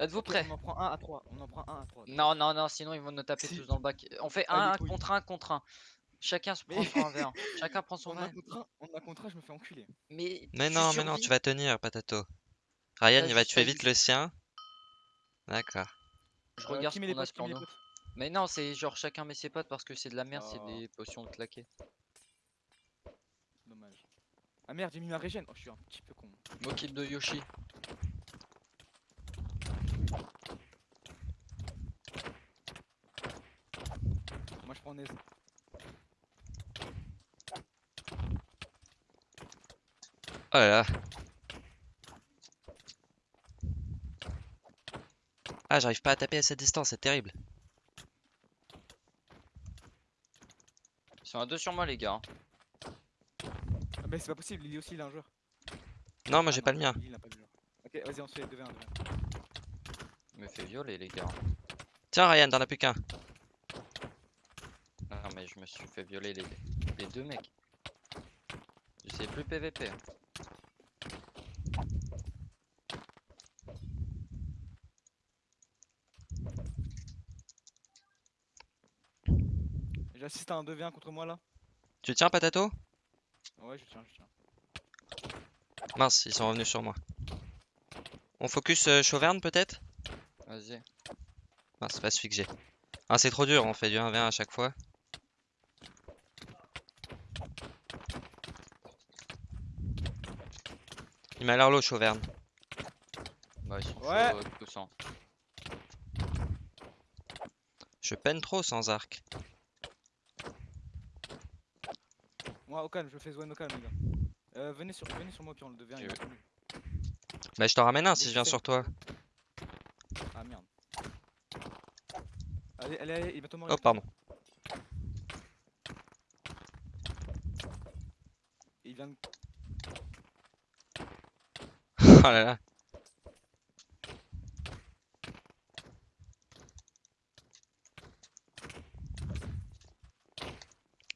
Êtes-vous prêts On en prend un à 3. On en prend un à 3. Non, non, non, sinon ils vont nous taper Si. tous dans le bac. On fait Ah, un contre un contre un. Chacun se prend Mais- son 1v1. Chacun prend son On a 1 contre un, on a contre un, je me fais enculer. Mais, Mais non, mais non, tu vas tenir, Patato. Ryan, il va tuer vite le sien. D'accord. Je Euh, regarde qui ce qu'on a sur nous. Mais non, c'est genre chacun met ses potes parce que c'est de la merde, c'est Oh. des potions de claquer. Dommage. Ah merde, j'ai mis ma régène. Oh, je suis un petit peu con. Mokid de Yoshi. Je. Oh là là. Ah, j'arrive pas à taper à cette distance, c'est terrible. Ils sont à deux sur moi, les gars. Ah bah, c'est pas possible, Lily aussi, il a un joueur. Non, moi Ah j'ai pas le mien. Il a pas joueur. Ok, vas-y, on se fait 2v1. 2v1. Il me fait violer, les gars. Tiens, Ryan, t'en as plus qu'un. Mais je me suis fait violer les, les deux mecs. Je sais plus PVP. hein. J'assiste à un 2v1 contre moi là. Tu tiens, Patato? Ouais, je tiens, je tiens. Mince, ils sont revenus sur moi. On focus euh, Chauverne peut-être? Vas-y. C'est pas celui que j'ai. Ah, c'est trop dur, on fait du 1v1 à chaque fois. Il m'a l'air low, Chauverne. Bah, ils sont Ouais. chauds, euh. Je peine trop sans arc. Moi, au calme, je fais Zwen au calme, les gars. Euh, venez sur, venez sur moi, puis on le devient. il. Bah, je t'en ramène un si je viens sur toi. Ah merde. Allez, allez, allez, il va mourir. Oh, pardon. Il vient de... Oh là là.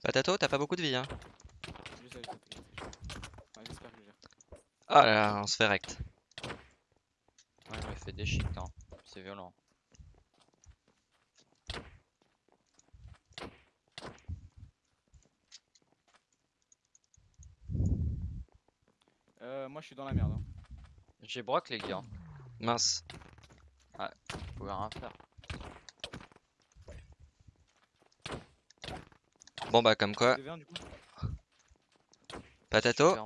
Patato, t'as pas beaucoup de vie, hein Je je je je. Ouais, j'espère que je gère. Oh là là, on se fait rect. Ouais, il me fait des shit, hein. C'est violent. Euh, moi, je suis dans la merde. hein. J'ai broc, les gars. Mince. Vous pouvez rien faire. Bon bah comme quoi, 2v1 du coup. Patato,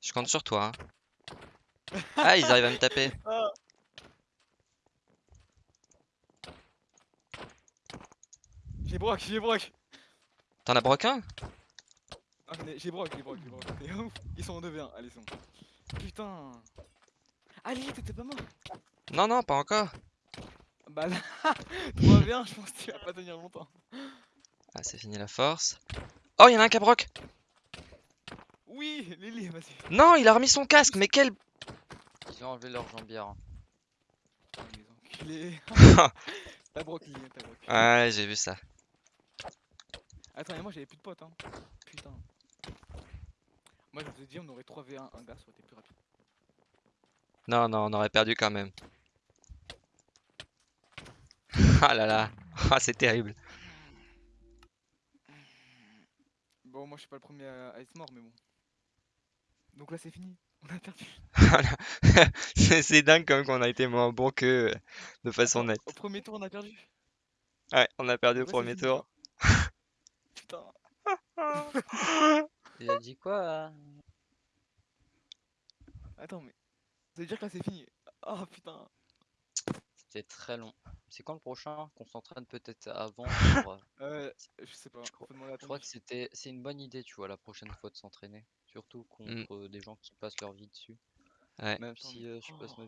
je compte sur toi. hein. Ah, ils arrivent à me taper. J'ai broc, j'ai broc. T'en as broc un? Ah, mais j'ai broc, j'ai broc, j'ai broc. Ils sont en 2v1, allez, ils sont. Putain. Allez, t'étais pas mort. Non, non, pas encore. Bah là, 3v1, je pense que tu vas pas tenir longtemps. Ah, c'est fini la force. Oh, il y en a un qui a broc. Oui, Lily, vas-y. Non, il a remis son casque, mais quel... Ils ont enlevé leur jambière. les enculés. T'as broc, Lily, t'as broc. Ouais, j'ai vu ça. Attends, mais moi j'avais plus de potes, hein. Putain. Moi je vous ai dit, on aurait 3v1, un gars, ça aurait été plus rapide. Non, non, on aurait perdu quand même. Ah là là. Ah, c'est terrible. Bon, moi je suis pas le premier à, être mort, mais bon. Donc là c'est fini, on a perdu. C'est dingue comme qu'on a été moins bon que de façon nette. Au premier tour on a perdu. Ouais, on a perdu au Donc là, premier fini, tour. Putain. Il a dit quoi euh Attends, mais. Ça veut dire que là c'est fini. Oh putain. C'était très long. C'est quand le prochain Qu'on s'entraîne peut-être avant pour, euh, je sais pas. Je crois- Je que c'était c'est une bonne idée, tu vois, la prochaine fois de s'entraîner. Surtout contre euh, des gens qui passent leur vie dessus. Ouais. Même si euh, je passe oh. ma